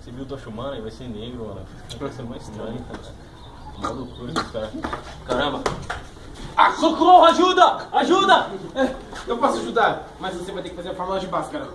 Você viu o Toshumana e vai ser negro, mano. Vai ser mais estranho, cara. Mó loucura dos cara. Caramba! Ah, socorro! Ajuda! Ajuda! É, eu posso ajudar, mas você vai ter que fazer a fórmula de Bhaskara.